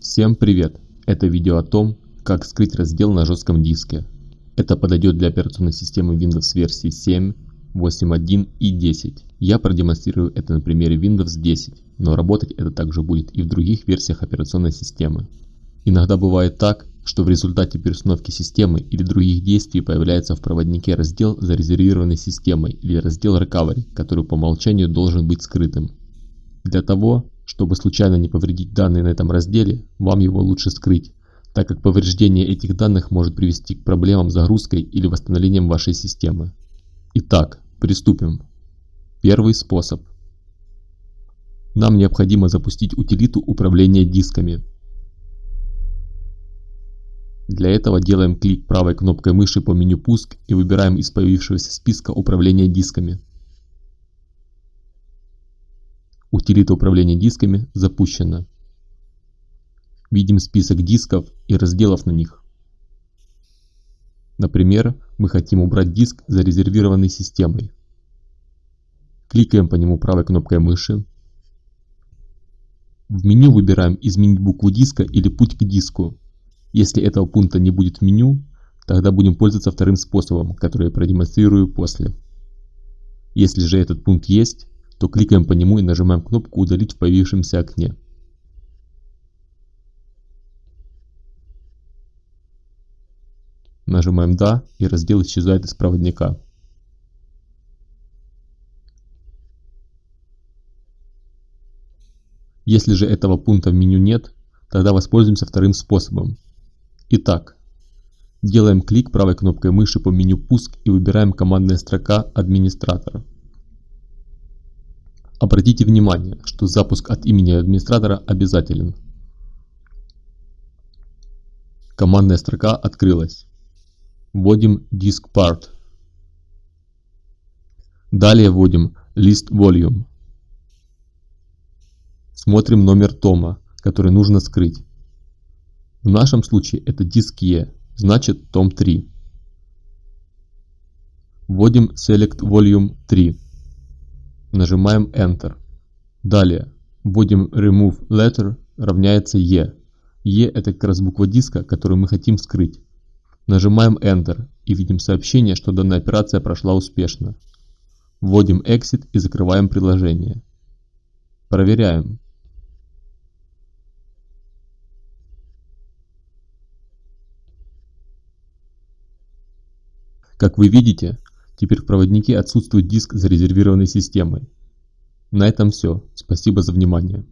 Всем привет! Это видео о том, как скрыть раздел на жестком диске. Это подойдет для операционной системы Windows версии 7, 8.1 и 10. Я продемонстрирую это на примере Windows 10, но работать это также будет и в других версиях операционной системы. Иногда бывает так, что в результате переустановки системы или других действий появляется в проводнике раздел зарезервированной системой или раздел Recovery, который по умолчанию должен быть скрытым. Для того, чтобы случайно не повредить данные на этом разделе, вам его лучше скрыть, так как повреждение этих данных может привести к проблемам с загрузкой или восстановлением вашей системы. Итак, приступим. Первый способ. Нам необходимо запустить утилиту управления дисками. Для этого делаем клик правой кнопкой мыши по меню «Пуск» и выбираем из появившегося списка управления дисками. Утилита управления дисками запущена. Видим список дисков и разделов на них. Например, мы хотим убрать диск, зарезервированный системой. Кликаем по нему правой кнопкой мыши. В меню выбираем «Изменить букву диска» или «Путь к диску». Если этого пункта не будет в меню, тогда будем пользоваться вторым способом, который я продемонстрирую после. Если же этот пункт есть, то кликаем по нему и нажимаем кнопку «Удалить в появившемся окне». Нажимаем «Да» и раздел исчезает из проводника. Если же этого пункта в меню нет, тогда воспользуемся вторым способом. Итак, делаем клик правой кнопкой мыши по меню «Пуск» и выбираем командная строка «Администратор». Обратите внимание, что запуск от имени администратора обязателен. Командная строка открылась. Вводим disk part. Далее вводим list volume. Смотрим номер тома, который нужно скрыть. В нашем случае это диск E, значит том 3. Вводим select volume 3. Нажимаем Enter. Далее вводим remove letter равняется E. E это как раз буква диска, которую мы хотим скрыть. Нажимаем Enter и видим сообщение, что данная операция прошла успешно. Вводим Exit и закрываем приложение. Проверяем. Как вы видите, Теперь в проводнике отсутствует диск зарезервированной системой. На этом все. Спасибо за внимание.